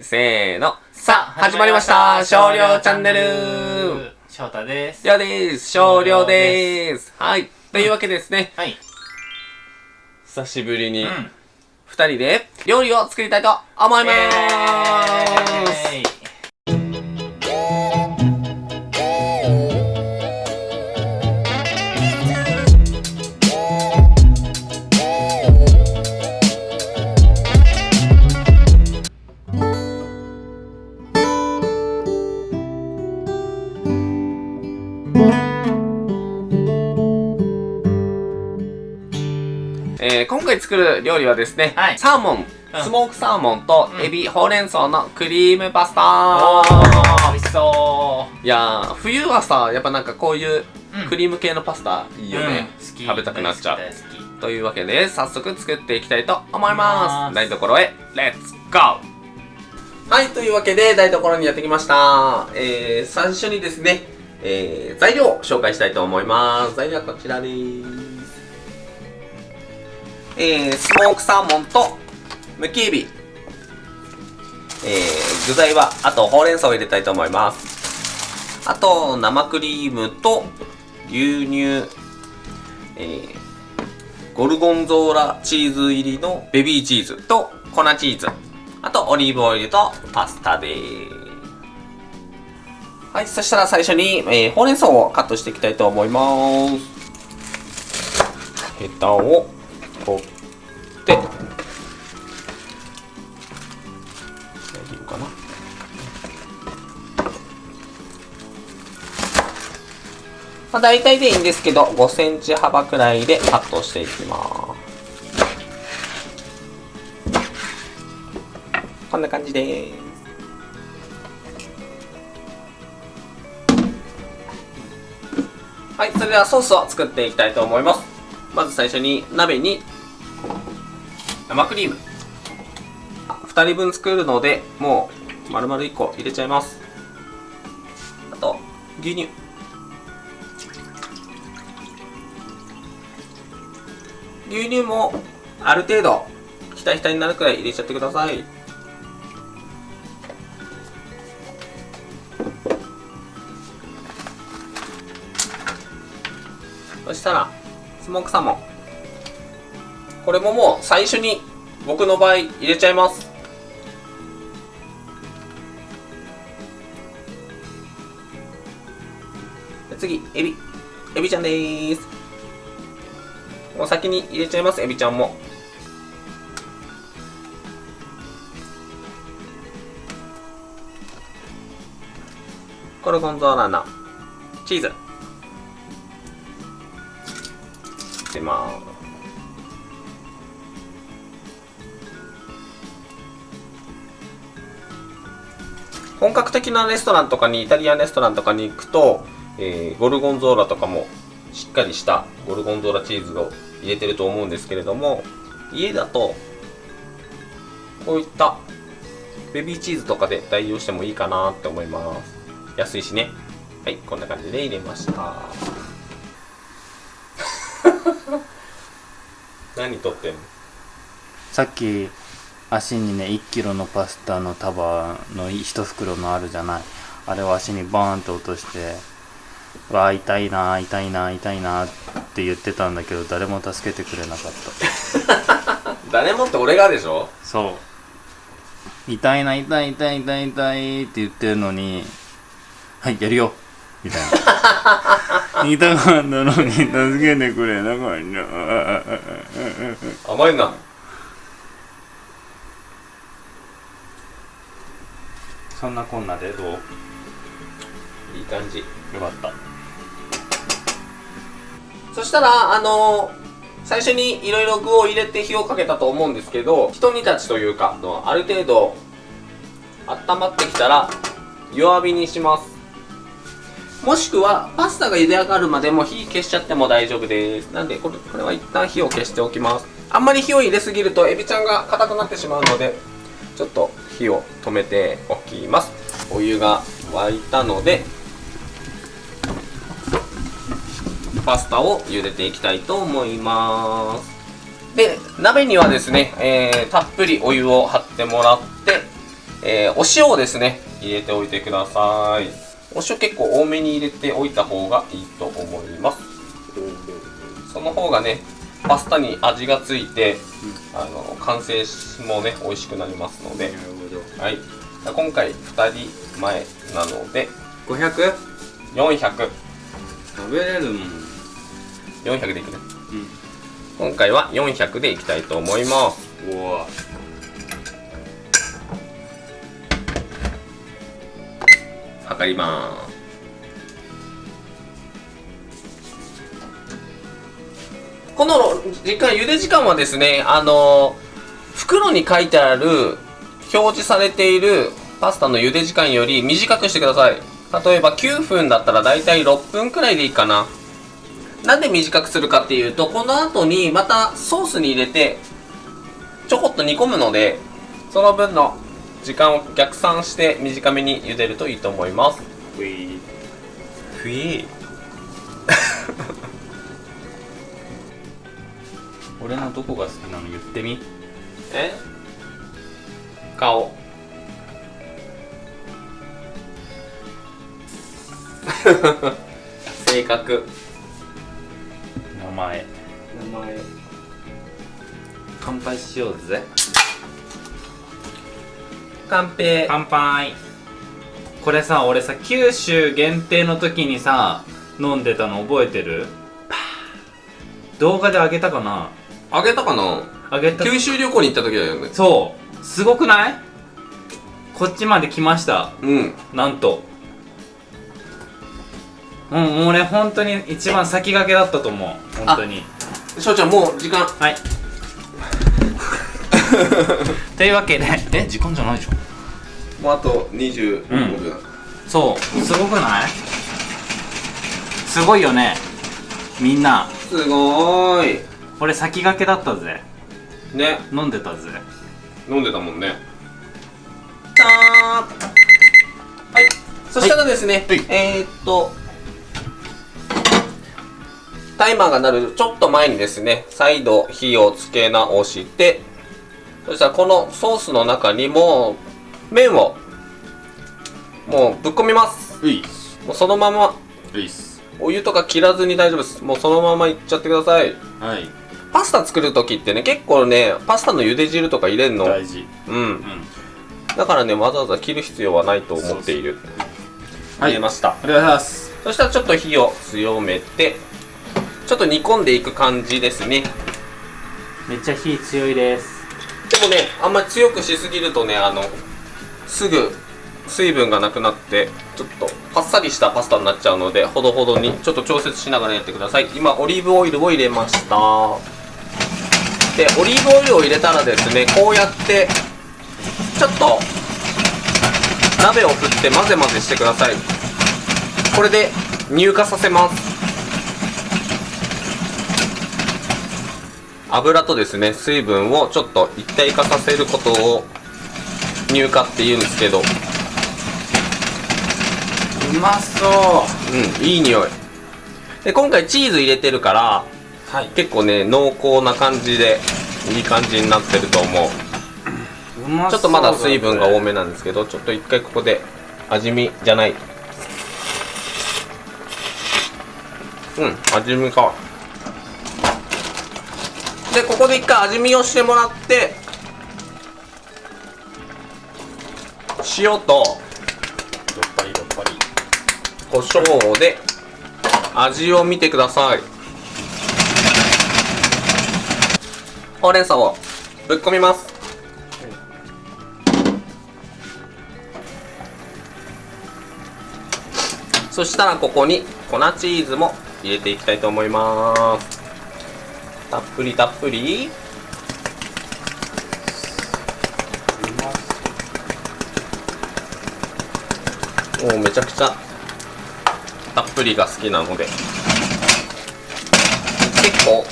せーの。さあ、始まりました少量チャンネル翔太です。りょうです少量ですはい。というわけでですね、はい。久しぶりにうん。二人で料理を作りたいと思いまーす作る料理はですね、はいサーモン、うんスモークサーモンとうんエビ、ほうれん草のクリームパスおター、美味しそいやー、冬はさ、やっぱなんかこういううんクリーム系のパスタいいよね。うん好き。食べたくなっちゃうというわけで、早速作っていきたいと思いま。す台所へ、レッツゴーはい、というわけで、台所にやってきました。えー、最初にですね、えー、材料を紹介したいと思います。材料はこちらです。えー、スモークサーモンと、むきエビ。えー、具材は、あと、ほうれん草を入れたいと思います。あと、生クリームと、牛乳、えー、ゴルゴンゾーラチーズ入りのベビーチーズと粉チーズ。あとオリーブオイルとパスタです。はい、そしたら最初に、えー、ほうれん草をカットしていきたいと思います。ヘタを取って、大丈夫かな？まあ、大体でいいんですけど、5センチ幅くらいでカットしていきます。こんな感じです。はい、それではソースを作っていきたいと思います。まず最初に鍋に生クリーム。2人分作るので、もう丸々1個入れちゃいます。あと、牛乳。牛乳もある程度ひたひたになるくらい入れちゃってくださいそしたらスモークサーモンこれももう最初に僕の場合入れちゃいます。次エビ。エビちゃんでーす。もう先に入れちゃいます。エビちゃんも。ゴルゴンゾーラのチーズ。入れます。本格的なレストランとかにイタリアンレストランとかに行くと、えーゴルゴンゾーラとかもしっかりしたゴルゴンゾーラチーズを入れてると思うんですけれども家だとこういったベビーチーズとかで代用してもいいかなって思います。安いしね。はいこんな感じで入れました。何取ってんの？さっき足にね1キロのパスタの束の1袋のあるじゃない。あれを足にバーンと落としてうわー痛いなー痛いなー痛いなーって言ってたんだけど誰も助けてくれなかった。誰もって俺がでしょ？そう。痛いな痛い痛い痛い痛いって言ってるのにはいやるよ。みたいな。痛かったのに助けてくれなかった。甘いなそんなこんなでどう？よいい感じ。かった。そしたらあの最初にいろいろ具を入れて火をかけたと思うんですけどひと煮立ちというかのある程度温まってきたら弱火にします。もしくはパスタが茹で上がるまでも火消しちゃっても大丈夫です。なんでこれこれは一旦火を消しておきます。あんまり火を入れすぎるとエビちゃんが硬くなってしまうのでちょっと火を止めておきます。お湯が沸いたのでパスタを茹でていきたいと思います。で鍋にはですね、えーたっぷりお湯を張ってもらって、えー、お塩をですね入れておいてください。お塩結構多めに入れておいた方がいいと思います。その方がねパスタに味がついて、あの完成もね美味しくなりますので、はい、今回2人前なので。500? 400食べれるもん。400でいくね、うん、今回は400でいきたいと思います。うわ。測ります。この時間茹で時間はですねあの袋に書いてある表示されているパスタの茹で時間より短くしてください。例えば9分だったらだいたい6分くらいでいいかな。なんで短くするかっていうとこの後にまたソースに入れてちょこっと煮込むのでその分の時間を逆算して短めに茹でるといいと思います。ウィーふい。俺のどこが好きなの言ってみ。え？顔。性格。名前。名前。乾杯しようぜ。乾杯。乾杯。これさ俺さ九州限定の時にさ飲んでたの覚えてる？動画であげたかな？あげたかな？あげた。九州旅行に行った時だよね。そうすごくない？こっちまで来ました。うん。なんと。うん俺本当に一番先駆けだったと思う。本当に。翔ちゃんもう時間。はい。というわけで。え時間じゃないでしょもうあと25うん。分、そう。すごくない？すごいよね。みんな。すごーい。俺先駆けだったぜ。ね。飲んでたぜ飲んでたもんね。はい。そしたらですね、はい。えー、っとタイマーが鳴るちょっと前にですね再度火をつけ直してそしたらこのソースの中にも麺をもうぶっ込みます。もうそのまま。お湯とか切らずに大丈夫です。もうそのままいっちゃってください。はいパスタ作る時ってね結構ねパスタの茹で汁とか入れんの。大事。うん。うん。だからねわざわざ切る必要はないと思っている。はい。入れました。ありがとうございます。そしたらちょっと火を強めてちょっと煮込んでいく感じですね。めっちゃ火強いです。でもねあんまり強くしすぎるとねあのすぐ水分がなくなってちょっとパッサリしたパスタになっちゃうのでほどほどにちょっと調節しながらやってください。今オリーブオイルを入れましたでオリーブオイルを入れたらですねこうやってちょっと鍋を振って混ぜ混ぜしてください。これで乳化させます。油とですね水分をちょっと一体化させることを乳化って言うんですけど。うまそう。うんいい匂い。で今回チーズ入れてるからはい。結構ね濃厚な感じでいい感じになってると思う。ちょっとまだ水分が多めなんですけどちょっと一回ここで味見じゃない。うん味見か。でここで一回味見をしてもらって塩とどっぱりどっぱり。胡椒で味を見てくださいほうれん草をぶっ込みます。そしたらここに粉チーズも入れていきたいと思います。たっぷりたっぷり。もうめちゃくちゃたっぷりが好きなので。結構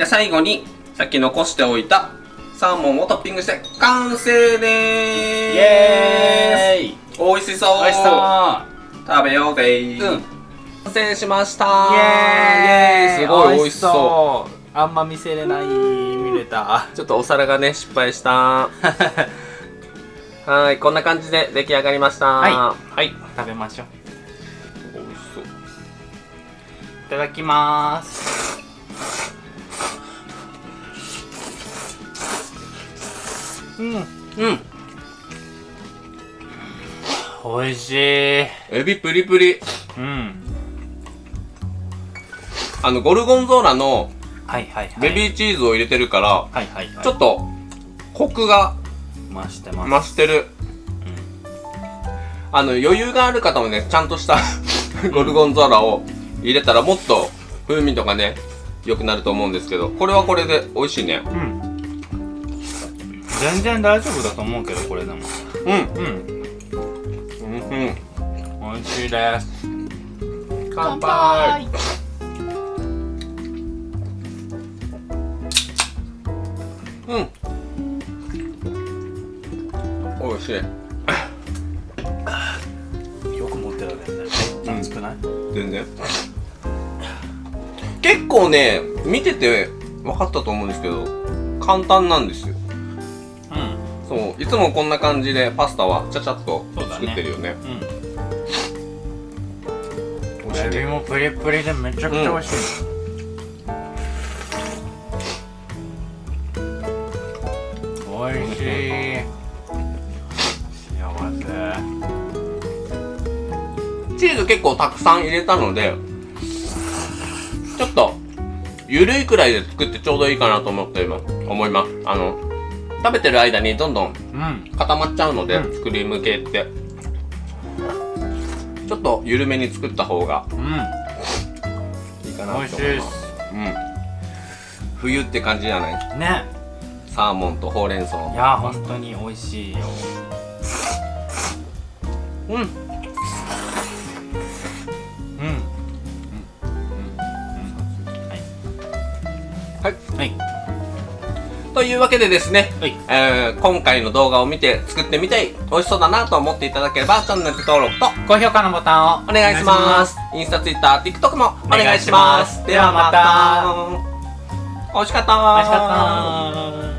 で最後にさっき残しておいたサーモンをトッピングして完成でーす。イエーイ。美味しそう。美味しそう。食べようぜ。うん。完成しました。イエーイ。すごい美味しそう。う。あんま見せれない見れた。ちょっとお皿がね失敗した。はいこんな感じで出来上がりました。はい。はい食べましょう。美味しそう。いただきますうん。うん。美味しい。エビプリプリ。うん。あのゴルゴンゾーラのベビーチーズを入れてるから、はいはいはい。ちょっとコクが増してます。増してる、あの余裕がある方もねちゃんとしたゴルゴンゾーラを入れたらもっと風味とかね良くなると思うんですけどこれはこれで美味しいね。うん全然大丈夫だと思うけどこれでも。うん。うん。うんうん美味しいです。乾杯。うん。美味しい。よく持ってるね。うん熱くない？全然。結構ね見てて分かったと思うんですけど簡単なんですよ。うんそう。いつもこんな感じでパスタはちゃちゃっと作ってるよね。うん。美味しいねエビもプリプリでめちゃくちゃ美味しい、美味しい。幸せ。チーズ結構たくさん入れたのでちょっとゆるいくらいで作ってちょうどいいかなと思って今思います。あの食べてる間にどんどんうん。固まっちゃうので、うん。クリーム系って。ちょっと緩めに作った方がうん。いいかなと思います。美味しいです。うん。冬って感じじゃない？ね。サーモンとほうれん草。いや本当に美味しいよ。うん。うん。うん。はい。はいというわけでですね、はい。えー今回の動画を見て作ってみたい美味しそうだなと思っていただければチャンネル登録と高評価のボタンをお願いします。インスタ、ツイッター、TikTok もお願いします。お願いします。ではまた。美味しかった美味しかった